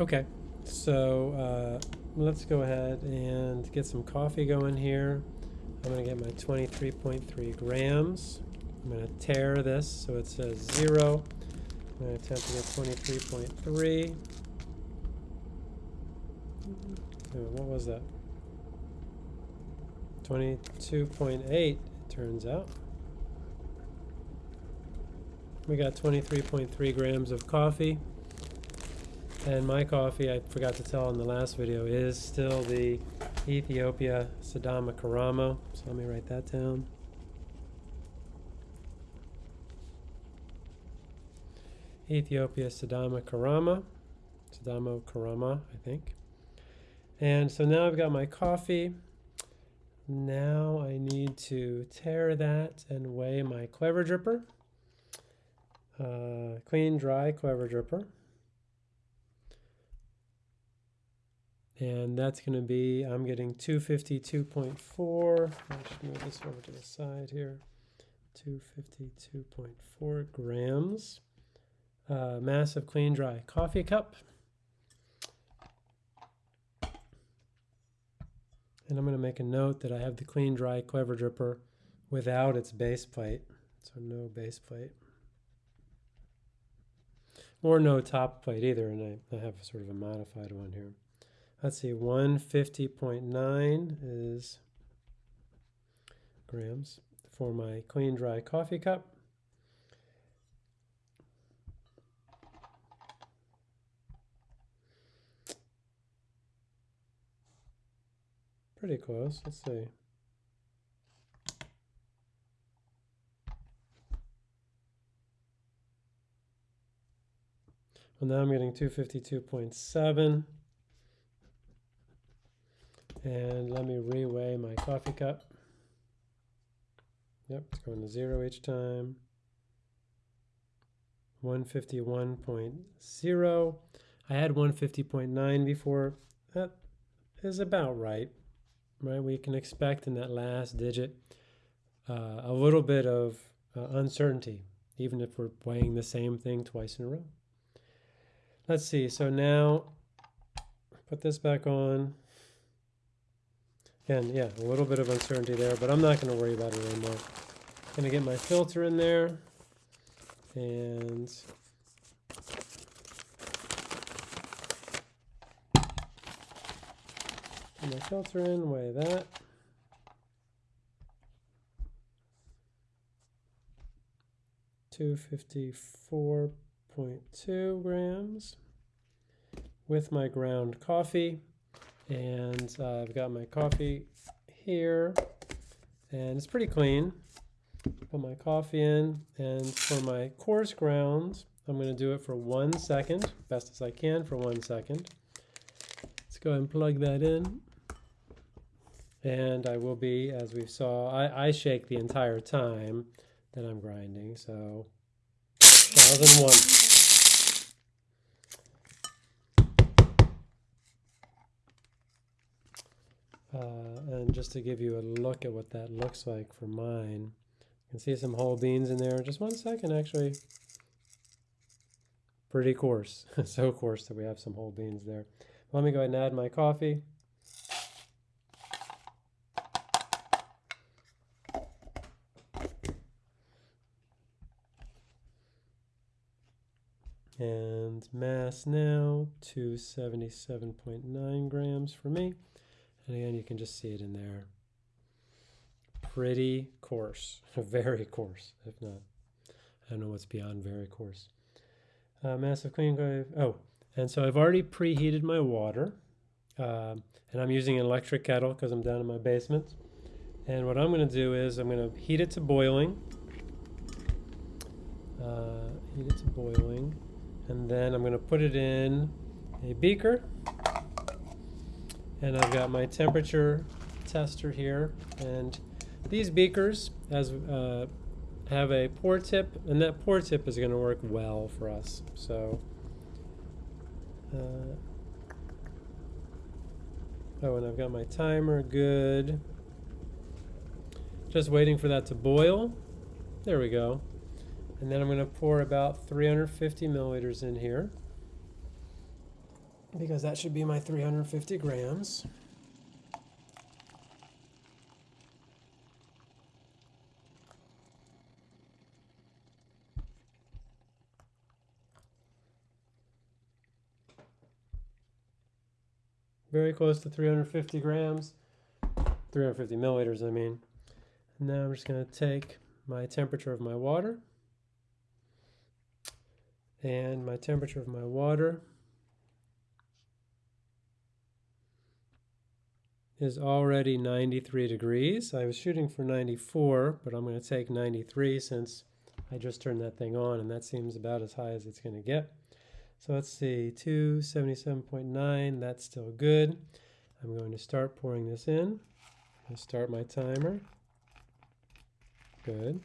Okay, so uh, let's go ahead and get some coffee going here. I'm going to get my 23.3 grams. I'm going to tare this so it says zero. I'm going to attempt to get 23.3. What was that? 22.8, it turns out. We got 23.3 grams of coffee. And my coffee, I forgot to tell in the last video, is still the Ethiopia Sidama Karamo. So let me write that down. Ethiopia Sidama Karama. Sidamo Karama, I think. And so now I've got my coffee. Now I need to tare that and weigh my clever dripper. Uh, clean, dry clever dripper. And that's going to be, I'm getting 252.4. I should move this over to the side here. 252.4 grams. Uh, massive clean, dry coffee cup. And I'm going to make a note that I have the clean, dry clever dripper without its base plate. So no base plate. Or no top plate either, and I, I have sort of a modified one here. Let's see, 150.9 is grams for my clean, dry coffee cup. Pretty close. Let's see. Well, now I'm getting 252.7. And let me reweigh my coffee cup. Yep, it's going to zero each time. 151.0. I had 150.9 before. That is about right right? We can expect in that last digit uh, a little bit of uh, uncertainty, even if we're weighing the same thing twice in a row. Let's see, so now put this back on. Again, yeah, a little bit of uncertainty there, but I'm not going to worry about it anymore. Going to get my filter in there and Put my filter in, weigh that. Two fifty four point two grams with my ground coffee. And uh, I've got my coffee here, and it's pretty clean. Put my coffee in, and for my coarse grounds, I'm going to do it for one second, best as I can for one second. Let's go and plug that in. And I will be, as we saw, I, I shake the entire time that I'm grinding, so 1001. Uh, Uh, and just to give you a look at what that looks like for mine, you can see some whole beans in there. Just one second, actually. Pretty coarse, so coarse that we have some whole beans there. Let me go ahead and add my coffee. And mass now, 277.9 grams for me. And again, you can just see it in there. Pretty coarse, very coarse, if not. I don't know what's beyond very coarse. Uh, massive clean, oh, and so I've already preheated my water. Uh, and I'm using an electric kettle because I'm down in my basement. And what I'm going to do is I'm going to heat it to boiling. Uh, heat it to boiling. And then I'm going to put it in a beaker. And I've got my temperature tester here. And these beakers as uh, have a pour tip, and that pour tip is going to work well for us. So, uh, oh, and I've got my timer good. Just waiting for that to boil. There we go. And then I'm going to pour about 350 milliliters in here. Because that should be my 350 grams. Very close to 350 grams, 350 milliliters, I mean. Now I'm just going to take my temperature of my water and my temperature of my water is already 93 degrees. I was shooting for 94, but I'm going to take 93 since I just turned that thing on and that seems about as high as it's going to get. So let's see, 277.9, that's still good. I'm going to start pouring this in. I start my timer. Good.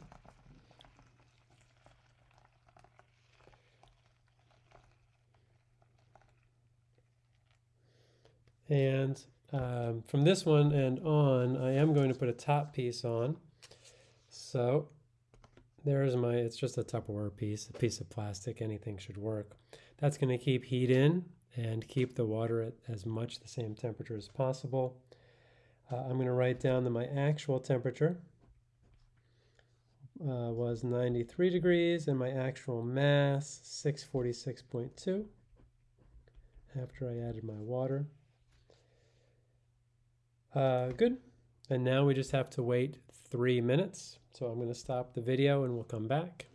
And um, from this one and on, I am going to put a top piece on. So there's my, it's just a Tupperware piece, a piece of plastic, anything should work. That's going to keep heat in and keep the water at as much the same temperature as possible. Uh, I'm going to write down that my actual temperature uh, was 93 degrees and my actual mass 646.2 after I added my water. Uh, good. And now we just have to wait three minutes. So I'm going to stop the video and we'll come back.